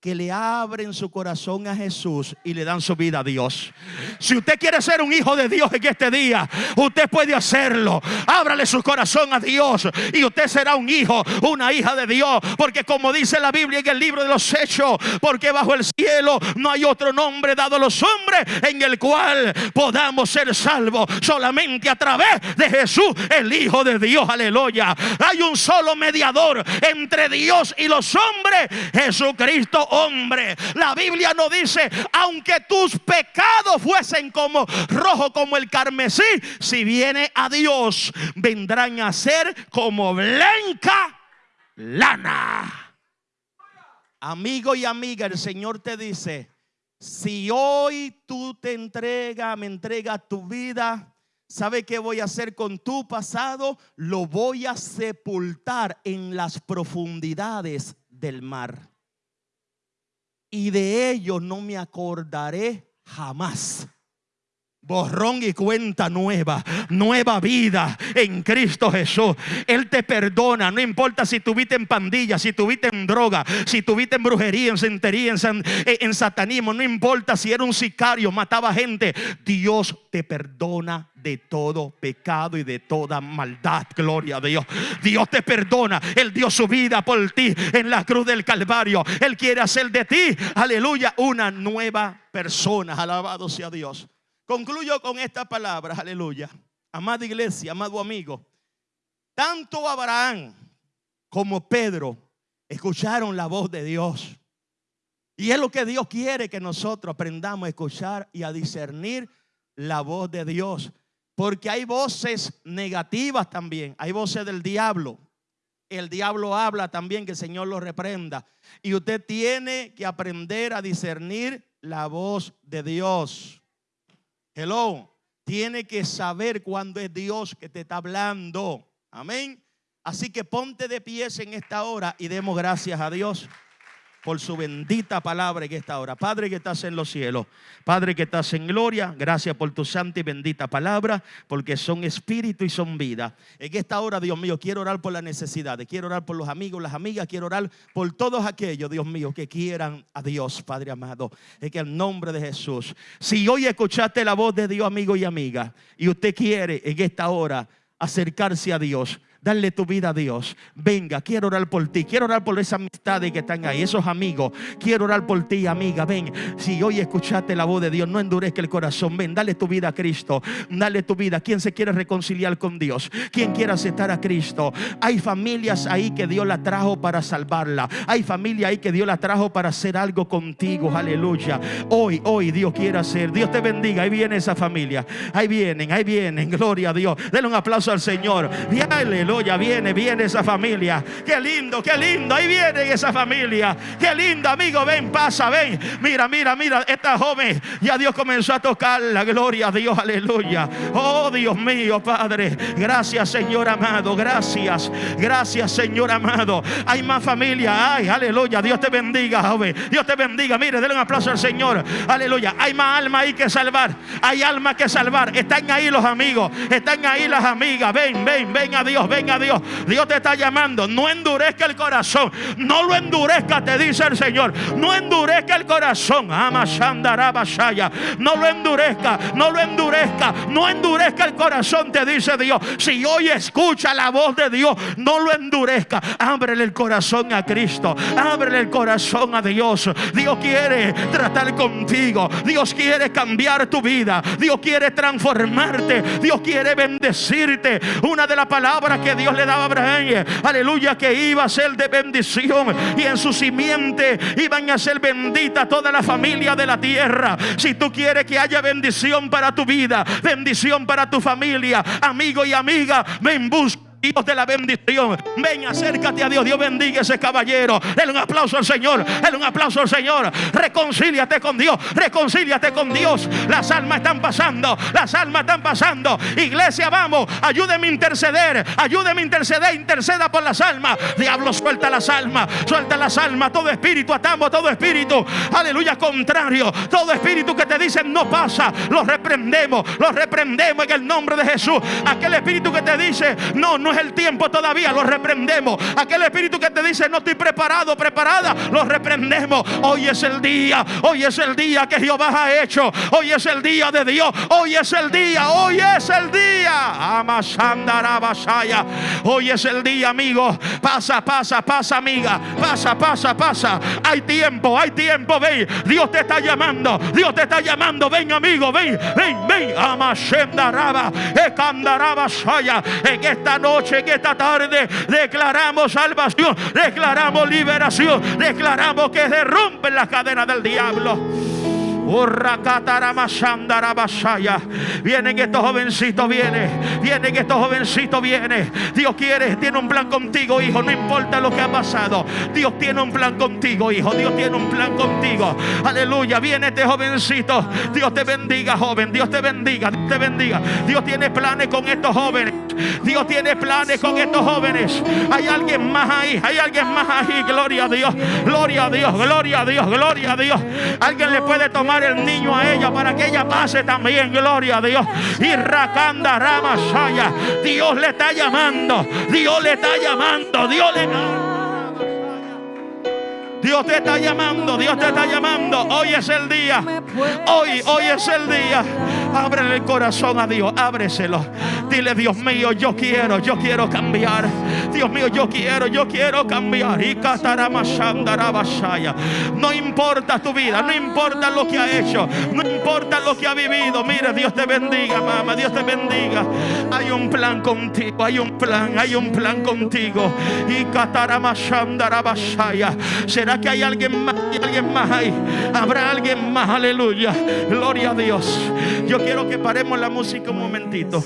que le abren su corazón a Jesús y le dan su vida a Dios. Si usted quiere ser un hijo de Dios en este día, usted puede hacerlo. Ábrale su corazón a Dios y usted será un hijo, una hija de Dios. Porque como dice la Biblia en el libro de los Hechos, porque bajo el cielo no hay otro nombre dado a los hombres en el cual podamos ser salvos solamente a través de Jesús, el Hijo de Dios. Aleluya. Hay un solo mediador entre Dios y los hombres, Jesucristo hombre. La Biblia nos dice, aunque tus pecados fuesen como rojo como el carmesí, si viene a Dios, vendrán a ser como blanca lana. Amigo y amiga, el Señor te dice, si hoy tú te entregas, me entregas tu vida, ¿Sabe qué voy a hacer con tu pasado? Lo voy a sepultar en las profundidades del mar y de ellos no me acordaré jamás. Borrón y cuenta nueva, nueva vida en Cristo Jesús. Él te perdona, no importa si tuviste en pandilla, si tuviste en droga, si tuviste en brujería, en centería, en, eh, en satanismo, no importa si era un sicario, mataba gente. Dios te perdona de todo pecado y de toda maldad. Gloria a Dios. Dios te perdona. Él dio su vida por ti en la cruz del Calvario. Él quiere hacer de ti, aleluya, una nueva persona. Alabado sea Dios. Concluyo con esta palabra, aleluya. Amada iglesia, amado amigo, tanto Abraham como Pedro escucharon la voz de Dios. Y es lo que Dios quiere que nosotros aprendamos a escuchar y a discernir la voz de Dios. Porque hay voces negativas también, hay voces del diablo. El diablo habla también que el Señor lo reprenda. Y usted tiene que aprender a discernir la voz de Dios. Hello. Tiene que saber cuándo es Dios que te está hablando. Amén. Así que ponte de pies en esta hora y demos gracias a Dios por su bendita palabra en esta hora. Padre que estás en los cielos, Padre que estás en gloria, gracias por tu santa y bendita palabra, porque son espíritu y son vida. En esta hora, Dios mío, quiero orar por las necesidades, quiero orar por los amigos, las amigas, quiero orar por todos aquellos, Dios mío, que quieran a Dios, Padre amado. En el nombre de Jesús. Si hoy escuchaste la voz de Dios, amigo y amiga, y usted quiere en esta hora acercarse a Dios, Dale tu vida a Dios. Venga, quiero orar por ti. Quiero orar por esas amistades que están ahí, esos amigos. Quiero orar por ti, amiga. Ven, si hoy escuchaste la voz de Dios, no endurezca el corazón. Ven, dale tu vida a Cristo. Dale tu vida. ¿Quién se quiere reconciliar con Dios? ¿Quién quiere aceptar a Cristo? Hay familias ahí que Dios la trajo para salvarla. Hay familia ahí que Dios la trajo para hacer algo contigo. Aleluya. Hoy, hoy Dios quiere hacer. Dios te bendiga. Ahí viene esa familia. Ahí vienen, ahí vienen. Gloria a Dios. Denle un aplauso al Señor. Aleluya ya viene, viene esa familia. Qué lindo, qué lindo. Ahí viene esa familia. Qué lindo, amigo. Ven, pasa, ven. Mira, mira, mira. Esta joven ya Dios comenzó a tocar la gloria a Dios. Aleluya. Oh, Dios mío, Padre. Gracias, Señor amado. Gracias. Gracias, Señor amado. Hay más familia. Ay, aleluya. Dios te bendiga, joven. Dios te bendiga. Mire, denle un aplauso al Señor. Aleluya. Hay más alma ahí que salvar. Hay alma que salvar. Están ahí los amigos. Están ahí las amigas. Ven, ven, ven a Dios. Ven a Dios. Dios te está llamando. No endurezca el corazón. No lo endurezca, te dice el Señor. No endurezca el corazón. No lo endurezca. No lo endurezca. No endurezca el corazón, te dice Dios. Si hoy escucha la voz de Dios, no lo endurezca. Ábrele el corazón a Cristo. Ábrele el corazón a Dios. Dios quiere tratar contigo. Dios quiere cambiar tu vida. Dios quiere transformarte. Dios quiere bendecirte. Una de las palabras que Dios le daba a Abraham, aleluya, que iba a ser de bendición y en su simiente iban a ser bendita toda la familia de la tierra. Si tú quieres que haya bendición para tu vida, bendición para tu familia, amigo y amiga, ven busca Dios de la bendición. Ven, acércate a Dios. Dios bendiga a ese caballero. Dale un aplauso al Señor. Dale un aplauso al Señor. Reconcíliate con Dios. Reconcíliate con Dios. Las almas están pasando. Las almas están pasando. Iglesia, vamos. Ayúdeme a interceder. Ayúdeme a interceder. Interceda por las almas. Diablo, suelta las almas. Suelta las almas. Todo espíritu atamos. Todo espíritu. Aleluya. Contrario. Todo espíritu que te dicen no pasa. Lo reprendemos. Lo reprendemos en el nombre de Jesús. Aquel espíritu que te dice no, no es el tiempo todavía, lo reprendemos. Aquel espíritu que te dice no estoy preparado, preparada, lo reprendemos. Hoy es el día, hoy es el día que Jehová ha hecho. Hoy es el día de Dios, hoy es el día, hoy es el día. Amasandarabasaya. Hoy es el día, amigo. Pasa, pasa, pasa, amiga. Pasa, pasa, pasa. Hay tiempo, hay tiempo, ven. Dios te está llamando, Dios te está llamando. Ven, amigo, ven, ven, ven. Amasendaraba, ekandarabasaya. En esta noche en esta tarde, declaramos salvación, declaramos liberación, declaramos que se rompen las cadenas del diablo. Vienen estos jovencitos, viene. Vienen estos jovencitos, viene. Dios quiere, tiene un plan contigo, hijo. No importa lo que ha pasado. Dios tiene un plan contigo, hijo. Dios tiene un plan contigo. Aleluya. Viene este jovencito. Dios te bendiga, joven. Dios te bendiga. Dios te bendiga. Dios tiene planes con estos jóvenes. Dios tiene planes con estos jóvenes. Hay alguien más ahí, hay alguien más ahí. Gloria a Dios, gloria a Dios, gloria a Dios, gloria a Dios. Alguien le puede tomar el niño a ella para que ella pase también. Gloria a Dios. Y Rakanda Ramasaya. Dios le está llamando. Dios le está llamando. Dios le Dios te está llamando, Dios te está llamando. Hoy es el día. Hoy, hoy es el día. Ábrele el corazón a Dios, ábreselo. Dile, Dios mío, yo quiero, yo quiero cambiar. Dios mío, yo quiero, yo quiero cambiar. Y No importa tu vida, no importa lo que ha hecho, no importa lo que ha vivido. Mira, Dios te bendiga, mamá, Dios te bendiga. Hay un plan contigo, hay un plan, hay un plan contigo. Y Que hay alguien más, hay alguien más ahí. Habrá alguien más, aleluya. Gloria a Dios. Yo quiero que paremos la música un momentito.